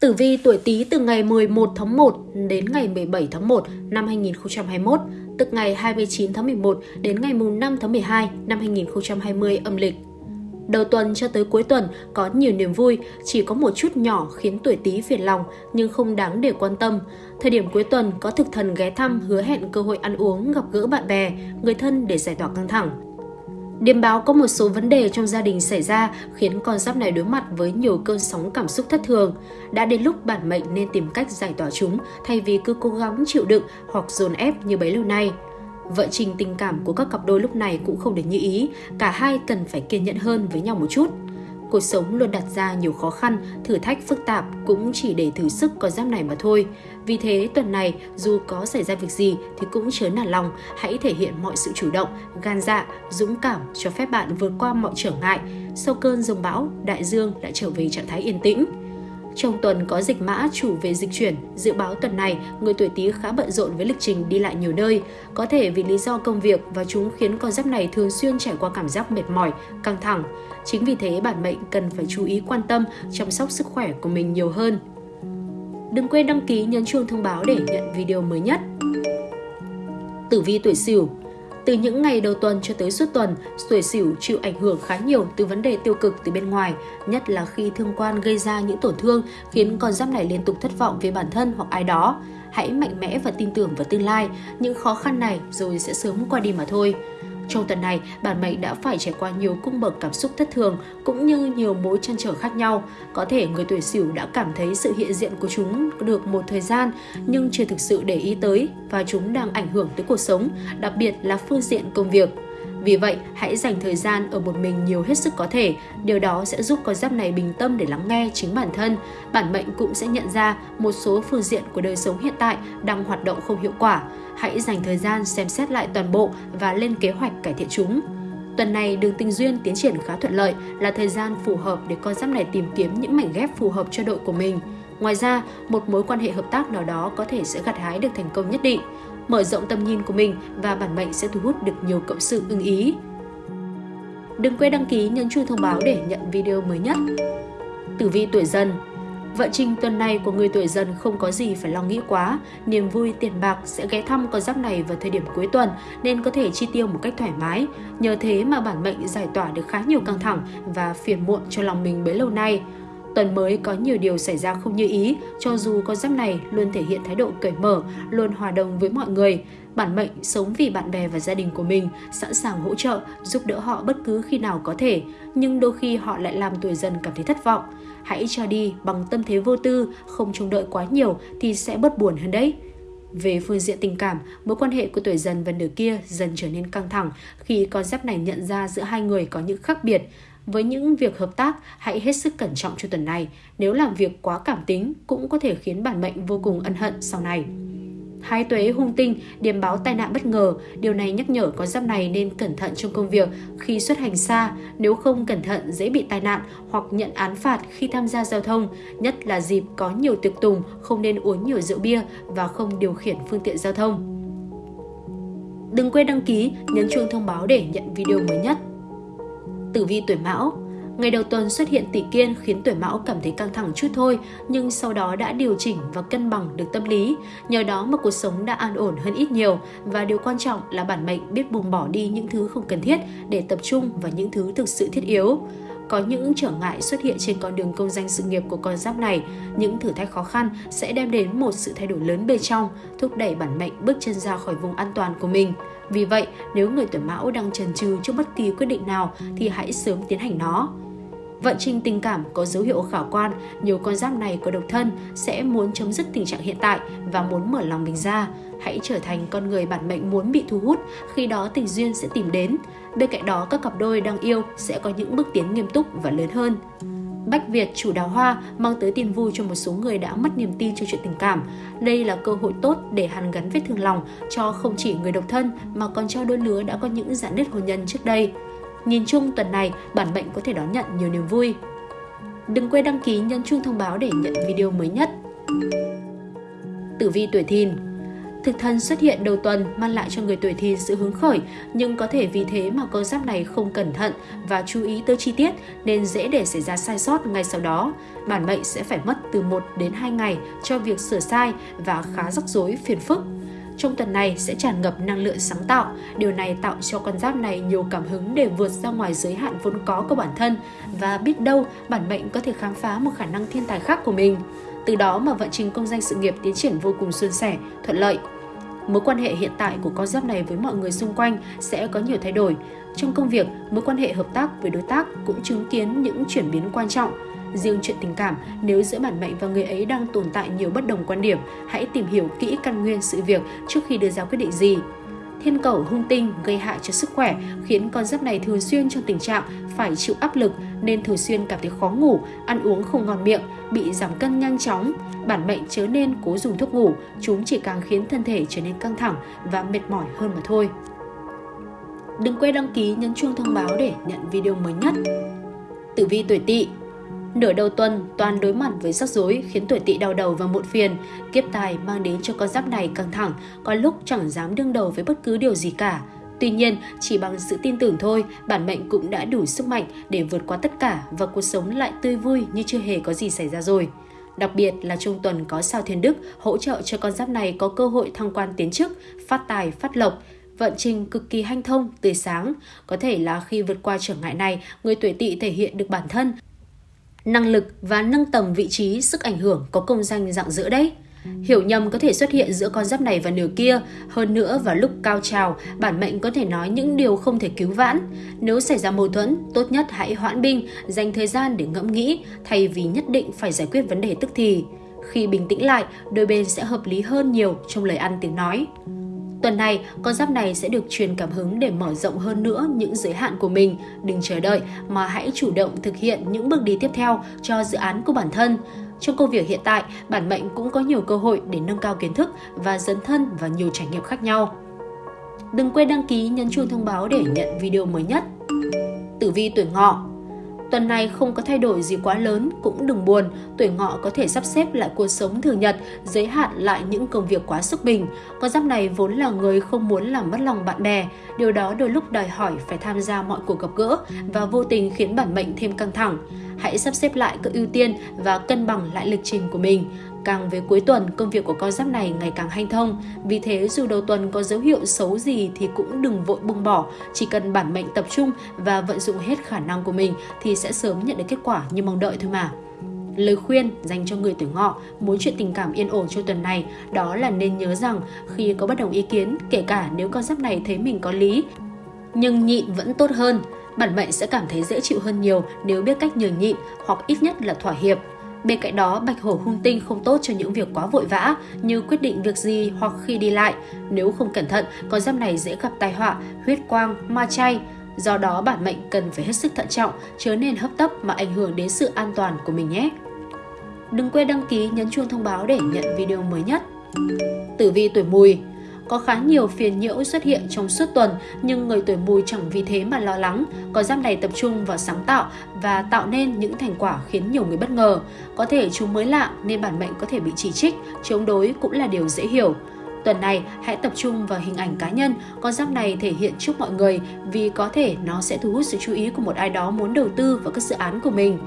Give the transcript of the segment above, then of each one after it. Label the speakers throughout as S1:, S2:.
S1: Tử vi tuổi Tý từ ngày 11 tháng 1 đến ngày 17 tháng 1 năm 2021, tức ngày 29 tháng 11 đến ngày 5 tháng 12 năm 2020 âm lịch. Đầu tuần cho tới cuối tuần có nhiều niềm vui, chỉ có một chút nhỏ khiến tuổi Tý phiền lòng nhưng không đáng để quan tâm. Thời điểm cuối tuần có thực thần ghé thăm hứa hẹn cơ hội ăn uống, gặp gỡ bạn bè, người thân để giải tỏa căng thẳng. Điềm báo có một số vấn đề trong gia đình xảy ra khiến con giáp này đối mặt với nhiều cơn sóng cảm xúc thất thường. Đã đến lúc bản mệnh nên tìm cách giải tỏa chúng thay vì cứ cố gắng chịu đựng hoặc dồn ép như bấy lâu nay. Vợ trình tình cảm của các cặp đôi lúc này cũng không được như ý, cả hai cần phải kiên nhẫn hơn với nhau một chút. Cuộc sống luôn đặt ra nhiều khó khăn, thử thách phức tạp cũng chỉ để thử sức con giáp này mà thôi. Vì thế tuần này dù có xảy ra việc gì thì cũng chớ nản lòng, hãy thể hiện mọi sự chủ động, gan dạ, dũng cảm cho phép bạn vượt qua mọi trở ngại. Sau cơn rông bão, đại dương đã trở về trạng thái yên tĩnh. Trong tuần có dịch mã chủ về dịch chuyển, dự báo tuần này người tuổi Tý khá bận rộn với lịch trình đi lại nhiều nơi, có thể vì lý do công việc và chúng khiến con giáp này thường xuyên trải qua cảm giác mệt mỏi, căng thẳng. Chính vì thế bản mệnh cần phải chú ý quan tâm, chăm sóc sức khỏe của mình nhiều hơn. Đừng quên đăng ký nhấn chuông thông báo để nhận video mới nhất. Tử vi tuổi Sửu từ những ngày đầu tuần cho tới suốt tuần, tuổi Sửu chịu ảnh hưởng khá nhiều từ vấn đề tiêu cực từ bên ngoài, nhất là khi thương quan gây ra những tổn thương khiến con giáp này liên tục thất vọng về bản thân hoặc ai đó. Hãy mạnh mẽ và tin tưởng vào tương lai, những khó khăn này rồi sẽ sớm qua đi mà thôi. Trong tuần này, bản mệnh đã phải trải qua nhiều cung bậc cảm xúc thất thường cũng như nhiều mối trăn trở khác nhau. Có thể người tuổi Sửu đã cảm thấy sự hiện diện của chúng được một thời gian nhưng chưa thực sự để ý tới và chúng đang ảnh hưởng tới cuộc sống, đặc biệt là phương diện công việc. Vì vậy, hãy dành thời gian ở một mình nhiều hết sức có thể. Điều đó sẽ giúp con giáp này bình tâm để lắng nghe chính bản thân. Bản mệnh cũng sẽ nhận ra một số phương diện của đời sống hiện tại đang hoạt động không hiệu quả. Hãy dành thời gian xem xét lại toàn bộ và lên kế hoạch cải thiện chúng. Tuần này đường tình duyên tiến triển khá thuận lợi là thời gian phù hợp để con giáp này tìm kiếm những mảnh ghép phù hợp cho đội của mình. Ngoài ra, một mối quan hệ hợp tác nào đó có thể sẽ gặt hái được thành công nhất định mở rộng tầm nhìn của mình và bản mệnh sẽ thu hút được nhiều cộng sự ưng ý. Đừng quên đăng ký nhấn chuông thông báo để nhận video mới nhất. Tử vi tuổi dần Vận trình tuần này của người tuổi dần không có gì phải lo nghĩ quá, niềm vui tiền bạc sẽ ghé thăm con giáp này vào thời điểm cuối tuần nên có thể chi tiêu một cách thoải mái. Nhờ thế mà bản mệnh giải tỏa được khá nhiều căng thẳng và phiền muộn cho lòng mình bấy lâu nay. Tuần mới có nhiều điều xảy ra không như ý, cho dù con giáp này luôn thể hiện thái độ cởi mở, luôn hòa đồng với mọi người. Bản mệnh sống vì bạn bè và gia đình của mình, sẵn sàng hỗ trợ, giúp đỡ họ bất cứ khi nào có thể, nhưng đôi khi họ lại làm tuổi dần cảm thấy thất vọng. Hãy cho đi bằng tâm thế vô tư, không trông đợi quá nhiều thì sẽ bớt buồn hơn đấy. Về phương diện tình cảm, mối quan hệ của tuổi dần và nửa kia dần trở nên căng thẳng khi con giáp này nhận ra giữa hai người có những khác biệt. Với những việc hợp tác, hãy hết sức cẩn trọng cho tuần này. Nếu làm việc quá cảm tính, cũng có thể khiến bản mệnh vô cùng ân hận sau này. Hai tuế hung tinh, điểm báo tai nạn bất ngờ. Điều này nhắc nhở con giáp này nên cẩn thận trong công việc khi xuất hành xa. Nếu không cẩn thận dễ bị tai nạn hoặc nhận án phạt khi tham gia giao thông. Nhất là dịp có nhiều tiệc tùng, không nên uống nhiều rượu bia và không điều khiển phương tiện giao thông. Đừng quên đăng ký, nhấn chuông thông báo để nhận video mới nhất. Tử vi tuổi Mão Ngày đầu tuần xuất hiện tỷ kiên khiến tuổi mão cảm thấy căng thẳng chút thôi, nhưng sau đó đã điều chỉnh và cân bằng được tâm lý. Nhờ đó mà cuộc sống đã an ổn hơn ít nhiều và điều quan trọng là bản mệnh biết buông bỏ đi những thứ không cần thiết để tập trung vào những thứ thực sự thiết yếu có những trở ngại xuất hiện trên con đường công danh sự nghiệp của con giáp này, những thử thách khó khăn sẽ đem đến một sự thay đổi lớn bên trong, thúc đẩy bản mệnh bước chân ra khỏi vùng an toàn của mình. Vì vậy, nếu người tuổi mão đang chần chừ trước bất kỳ quyết định nào thì hãy sớm tiến hành nó. Vận trình tình cảm có dấu hiệu khả quan, nhiều con giáp này có độc thân sẽ muốn chấm dứt tình trạng hiện tại và muốn mở lòng mình ra. Hãy trở thành con người bản mệnh muốn bị thu hút, khi đó tình duyên sẽ tìm đến. Bên cạnh đó, các cặp đôi đang yêu sẽ có những bước tiến nghiêm túc và lớn hơn. Bách Việt chủ đào hoa mang tới tin vui cho một số người đã mất niềm tin cho chuyện tình cảm. Đây là cơ hội tốt để hàn gắn vết thương lòng cho không chỉ người độc thân mà còn cho đôi lứa đã có những giãn nứt hôn nhân trước đây. Nhìn chung tuần này, bản mệnh có thể đón nhận nhiều niềm vui. Đừng quên đăng ký nhấn chuông thông báo để nhận video mới nhất. Tử vi tuổi thìn Thực thân xuất hiện đầu tuần mang lại cho người tuổi Thìn sự hứng khởi, nhưng có thể vì thế mà con giáp này không cẩn thận và chú ý tới chi tiết nên dễ để xảy ra sai sót ngay sau đó. Bản mệnh sẽ phải mất từ 1 đến 2 ngày cho việc sửa sai và khá rắc rối phiền phức. Trong tuần này sẽ tràn ngập năng lượng sáng tạo, điều này tạo cho con giáp này nhiều cảm hứng để vượt ra ngoài giới hạn vốn có của bản thân và biết đâu bản mệnh có thể khám phá một khả năng thiên tài khác của mình. Từ đó mà vận trình công danh sự nghiệp tiến triển vô cùng suôn sẻ, thuận lợi. Mối quan hệ hiện tại của con giáp này với mọi người xung quanh sẽ có nhiều thay đổi. Trong công việc, mối quan hệ hợp tác với đối tác cũng chứng kiến những chuyển biến quan trọng. Riêng chuyện tình cảm, nếu giữa bản mệnh và người ấy đang tồn tại nhiều bất đồng quan điểm, hãy tìm hiểu kỹ căn nguyên sự việc trước khi đưa ra quyết định gì. Thiên cầu hung tinh gây hại cho sức khỏe khiến con giáp này thường xuyên trong tình trạng phải chịu áp lực nên thường xuyên cảm thấy khó ngủ, ăn uống không ngon miệng, bị giảm cân nhanh chóng. Bản mệnh chớ nên cố dùng thuốc ngủ, chúng chỉ càng khiến thân thể trở nên căng thẳng và mệt mỏi hơn mà thôi. Đừng quên đăng ký nhấn chuông thông báo để nhận video mới nhất. Tử vi tuổi Tỵ Nửa đầu tuần, toàn đối mặt với rắc rối khiến tuổi tỵ đau đầu và muộn phiền. Kiếp tài mang đến cho con giáp này căng thẳng, có lúc chẳng dám đương đầu với bất cứ điều gì cả. Tuy nhiên, chỉ bằng sự tin tưởng thôi, bản mệnh cũng đã đủ sức mạnh để vượt qua tất cả và cuộc sống lại tươi vui như chưa hề có gì xảy ra rồi. Đặc biệt là trong tuần có sao thiên đức hỗ trợ cho con giáp này có cơ hội thăng quan tiến chức, phát tài, phát lộc, vận trình cực kỳ hanh thông, tươi sáng. Có thể là khi vượt qua trở ngại này, người tuổi tỵ thể hiện được bản thân, năng lực và nâng tầm vị trí, sức ảnh hưởng có công danh dạng giữa đấy. Hiểu nhầm có thể xuất hiện giữa con giáp này và nửa kia, hơn nữa vào lúc cao trào, bản mệnh có thể nói những điều không thể cứu vãn. Nếu xảy ra mâu thuẫn, tốt nhất hãy hoãn binh, dành thời gian để ngẫm nghĩ, thay vì nhất định phải giải quyết vấn đề tức thì. Khi bình tĩnh lại, đôi bên sẽ hợp lý hơn nhiều trong lời ăn tiếng nói. Tuần này, con giáp này sẽ được truyền cảm hứng để mở rộng hơn nữa những giới hạn của mình. Đừng chờ đợi mà hãy chủ động thực hiện những bước đi tiếp theo cho dự án của bản thân. Trong công việc hiện tại, bản mệnh cũng có nhiều cơ hội để nâng cao kiến thức và dấn thân vào nhiều trải nghiệm khác nhau. Đừng quên đăng ký nhấn chuông thông báo để nhận video mới nhất. Tử vi tuổi ngọ Tuần này không có thay đổi gì quá lớn, cũng đừng buồn, tuổi ngọ có thể sắp xếp lại cuộc sống thường nhật, giới hạn lại những công việc quá sức mình. Con giáp này vốn là người không muốn làm mất lòng bạn bè, điều đó đôi lúc đòi hỏi phải tham gia mọi cuộc gặp gỡ và vô tình khiến bản mệnh thêm căng thẳng. Hãy sắp xếp lại các ưu tiên và cân bằng lại lịch trình của mình. Càng về cuối tuần, công việc của con giáp này ngày càng hanh thông. Vì thế, dù đầu tuần có dấu hiệu xấu gì thì cũng đừng vội buông bỏ. Chỉ cần bản mệnh tập trung và vận dụng hết khả năng của mình thì sẽ sớm nhận được kết quả như mong đợi thôi mà. Lời khuyên dành cho người tuổi ngọ muốn chuyện tình cảm yên ổn cho tuần này đó là nên nhớ rằng khi có bất đồng ý kiến, kể cả nếu con giáp này thấy mình có lý, nhưng nhịn vẫn tốt hơn. Bản mệnh sẽ cảm thấy dễ chịu hơn nhiều nếu biết cách nhường nhịn hoặc ít nhất là thỏa hiệp. Bên cạnh đó, bạch hổ hung tinh không tốt cho những việc quá vội vã như quyết định việc gì hoặc khi đi lại. Nếu không cẩn thận, con giáp này dễ gặp tai họa, huyết quang, ma chay. Do đó, bản mệnh cần phải hết sức thận trọng, chớ nên hấp tấp mà ảnh hưởng đến sự an toàn của mình nhé. Đừng quên đăng ký nhấn chuông thông báo để nhận video mới nhất. Tử vi tuổi mùi có khá nhiều phiền nhiễu xuất hiện trong suốt tuần, nhưng người tuổi mùi chẳng vì thế mà lo lắng. Có giáp này tập trung vào sáng tạo và tạo nên những thành quả khiến nhiều người bất ngờ. Có thể chúng mới lạ nên bản mệnh có thể bị chỉ trích, chống đối cũng là điều dễ hiểu. Tuần này, hãy tập trung vào hình ảnh cá nhân. Con giáp này thể hiện trước mọi người vì có thể nó sẽ thu hút sự chú ý của một ai đó muốn đầu tư vào các dự án của mình.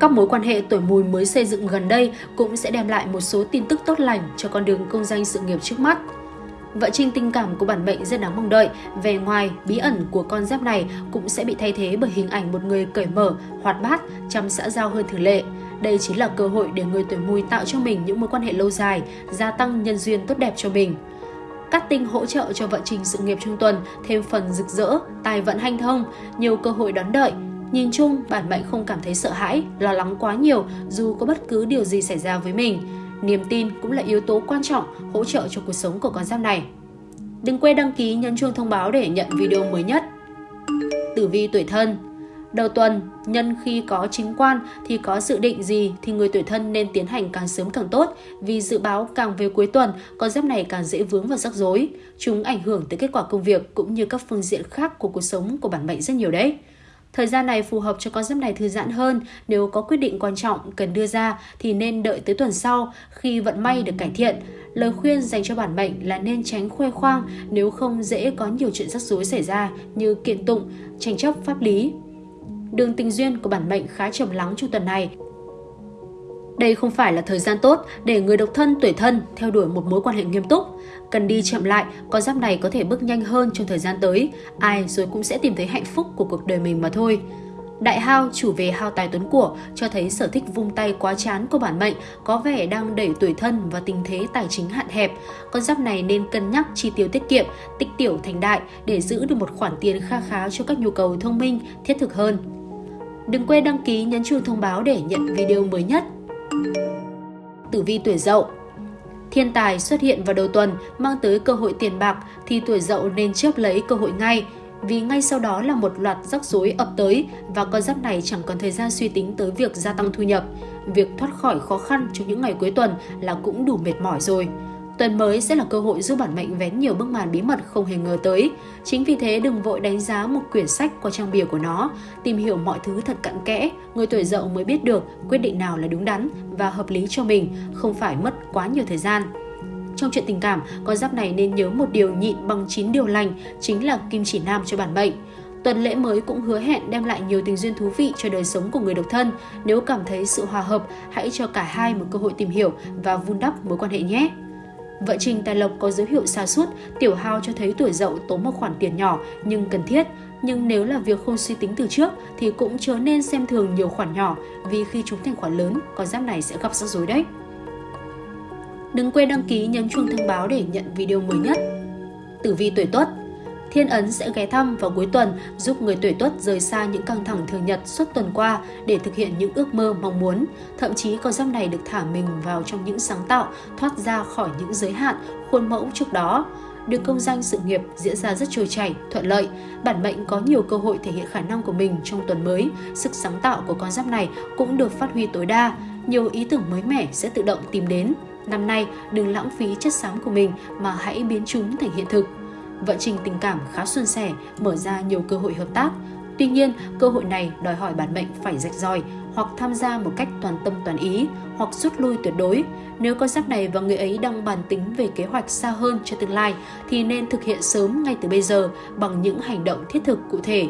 S1: Các mối quan hệ tuổi mùi mới xây dựng gần đây cũng sẽ đem lại một số tin tức tốt lành cho con đường công danh sự nghiệp trước mắt. Vợ Trinh tình cảm của bản mệnh rất đáng mong đợi. Về ngoài, bí ẩn của con giáp này cũng sẽ bị thay thế bởi hình ảnh một người cởi mở, hoạt bát, chăm xã giao hơn thường lệ. Đây chính là cơ hội để người tuổi mùi tạo cho mình những mối quan hệ lâu dài, gia tăng nhân duyên tốt đẹp cho mình. Cát tinh hỗ trợ cho vận trình sự nghiệp trong tuần thêm phần rực rỡ, tài vận hanh thông, nhiều cơ hội đón đợi. Nhìn chung, bản mệnh không cảm thấy sợ hãi, lo lắng quá nhiều dù có bất cứ điều gì xảy ra với mình Niềm tin cũng là yếu tố quan trọng hỗ trợ cho cuộc sống của con giáp này. Đừng quên đăng ký nhấn chuông thông báo để nhận video mới nhất. Tử vi tuổi thân Đầu tuần, nhân khi có chính quan thì có dự định gì thì người tuổi thân nên tiến hành càng sớm càng tốt vì dự báo càng về cuối tuần, con giáp này càng dễ vướng vào rắc rối. Chúng ảnh hưởng tới kết quả công việc cũng như các phương diện khác của cuộc sống của bản mệnh rất nhiều đấy. Thời gian này phù hợp cho con giáp này thư giãn hơn, nếu có quyết định quan trọng cần đưa ra thì nên đợi tới tuần sau khi vận may được cải thiện. Lời khuyên dành cho bản mệnh là nên tránh khoe khoang nếu không dễ có nhiều chuyện rắc rối xảy ra như kiện tụng, tranh chấp pháp lý. Đường tình duyên của bản mệnh khá trầm lắng trong tuần này, đây không phải là thời gian tốt để người độc thân tuổi thân theo đuổi một mối quan hệ nghiêm túc. Cần đi chậm lại, con giáp này có thể bước nhanh hơn trong thời gian tới. Ai rồi cũng sẽ tìm thấy hạnh phúc của cuộc đời mình mà thôi. Đại hao chủ về hao tài tuấn của cho thấy sở thích vung tay quá chán của bản mệnh có vẻ đang đẩy tuổi thân và tình thế tài chính hạn hẹp. Con giáp này nên cân nhắc chi tiêu tiết kiệm, tích tiểu thành đại để giữ được một khoản tiền kha khá cho các nhu cầu thông minh, thiết thực hơn. Đừng quên đăng ký nhấn chuông thông báo để nhận video mới nhất. Tử vi tuổi dậu Thiên tài xuất hiện vào đầu tuần, mang tới cơ hội tiền bạc thì tuổi dậu nên chớp lấy cơ hội ngay, vì ngay sau đó là một loạt rắc rối ập tới và con giáp này chẳng còn thời gian suy tính tới việc gia tăng thu nhập. Việc thoát khỏi khó khăn trong những ngày cuối tuần là cũng đủ mệt mỏi rồi. Tuần mới sẽ là cơ hội giúp bản mệnh vén nhiều bức màn bí mật không hề ngờ tới. Chính vì thế đừng vội đánh giá một quyển sách qua trang bìa của nó. Tìm hiểu mọi thứ thật cặn kẽ, người tuổi dậu mới biết được quyết định nào là đúng đắn và hợp lý cho mình, không phải mất quá nhiều thời gian. Trong chuyện tình cảm, con giáp này nên nhớ một điều nhịn bằng 9 điều lành, chính là kim chỉ nam cho bản mệnh. Tuần lễ mới cũng hứa hẹn đem lại nhiều tình duyên thú vị cho đời sống của người độc thân. Nếu cảm thấy sự hòa hợp, hãy cho cả hai một cơ hội tìm hiểu và vun đắp mối quan hệ nhé. Vợ Trình Tài Lộc có dấu hiệu xa sút tiểu hao cho thấy tuổi dậu tốn một khoản tiền nhỏ nhưng cần thiết. Nhưng nếu là việc không suy tính từ trước thì cũng chớ nên xem thường nhiều khoản nhỏ vì khi chúng thành khoản lớn, con giáp này sẽ gặp rắc rối đấy. Đừng quên đăng ký nhấn chuông thông báo để nhận video mới nhất. Tử vi tuổi Tuất Thiên Ấn sẽ ghé thăm vào cuối tuần giúp người tuổi tuất rời xa những căng thẳng thường nhật suốt tuần qua để thực hiện những ước mơ mong muốn. Thậm chí con giáp này được thả mình vào trong những sáng tạo, thoát ra khỏi những giới hạn, khuôn mẫu trước đó. Được công danh sự nghiệp diễn ra rất trôi chảy, thuận lợi. Bản mệnh có nhiều cơ hội thể hiện khả năng của mình trong tuần mới. Sức sáng tạo của con giáp này cũng được phát huy tối đa. Nhiều ý tưởng mới mẻ sẽ tự động tìm đến. Năm nay, đừng lãng phí chất xám của mình mà hãy biến chúng thành hiện thực vận trình tình cảm khá suôn sẻ, mở ra nhiều cơ hội hợp tác. Tuy nhiên, cơ hội này đòi hỏi bản mệnh phải rạch ròi hoặc tham gia một cách toàn tâm toàn ý hoặc rút lui tuyệt đối. Nếu con giáp này và người ấy đang bàn tính về kế hoạch xa hơn cho tương lai thì nên thực hiện sớm ngay từ bây giờ bằng những hành động thiết thực cụ thể.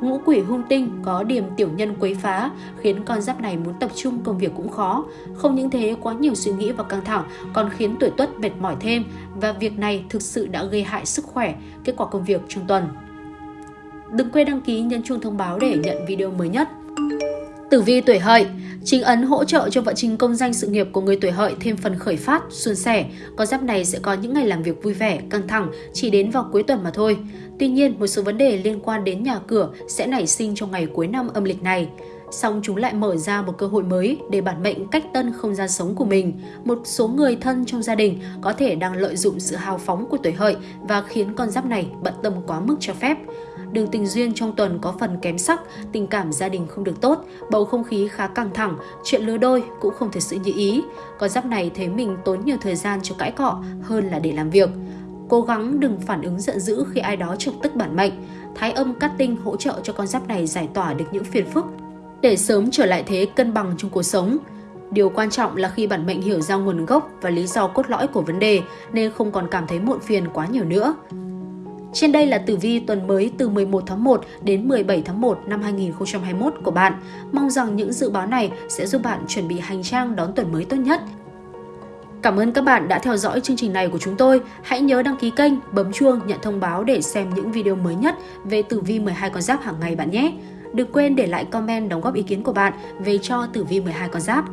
S1: Ngũ quỷ hung tinh có điểm tiểu nhân quấy phá khiến con giáp này muốn tập trung công việc cũng khó. Không những thế quá nhiều suy nghĩ và căng thẳng còn khiến tuổi tuất mệt mỏi thêm và việc này thực sự đã gây hại sức khỏe, kết quả công việc trong tuần. Đừng quên đăng ký nhấn chuông thông báo để nhận video mới nhất. Tử vi tuổi hợi Chính ấn hỗ trợ cho vận trình công danh sự nghiệp của người tuổi hợi thêm phần khởi phát, suôn sẻ. Con giáp này sẽ có những ngày làm việc vui vẻ, căng thẳng, chỉ đến vào cuối tuần mà thôi. Tuy nhiên, một số vấn đề liên quan đến nhà cửa sẽ nảy sinh trong ngày cuối năm âm lịch này. Song chúng lại mở ra một cơ hội mới để bản mệnh cách tân không gian sống của mình. Một số người thân trong gia đình có thể đang lợi dụng sự hào phóng của tuổi hợi và khiến con giáp này bận tâm quá mức cho phép. Đường tình duyên trong tuần có phần kém sắc, tình cảm gia đình không được tốt, bầu không khí khá căng thẳng, chuyện lứa đôi cũng không thể sự như ý. Con giáp này thấy mình tốn nhiều thời gian cho cãi cọ hơn là để làm việc. Cố gắng đừng phản ứng giận dữ khi ai đó trực tức bản mệnh. Thái âm cát tinh hỗ trợ cho con giáp này giải tỏa được những phiền phức để sớm trở lại thế cân bằng trong cuộc sống. Điều quan trọng là khi bản mệnh hiểu ra nguồn gốc và lý do cốt lõi của vấn đề nên không còn cảm thấy muộn phiền quá nhiều nữa. Trên đây là tử vi tuần mới từ 11 tháng 1 đến 17 tháng 1 năm 2021 của bạn. Mong rằng những dự báo này sẽ giúp bạn chuẩn bị hành trang đón tuần mới tốt nhất. Cảm ơn các bạn đã theo dõi chương trình này của chúng tôi. Hãy nhớ đăng ký kênh, bấm chuông nhận thông báo để xem những video mới nhất về tử vi 12 con giáp hàng ngày bạn nhé. Đừng quên để lại comment đóng góp ý kiến của bạn về cho tử vi 12 con giáp.